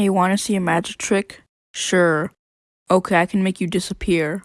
Hey, wanna see a magic trick? Sure. Okay, I can make you disappear.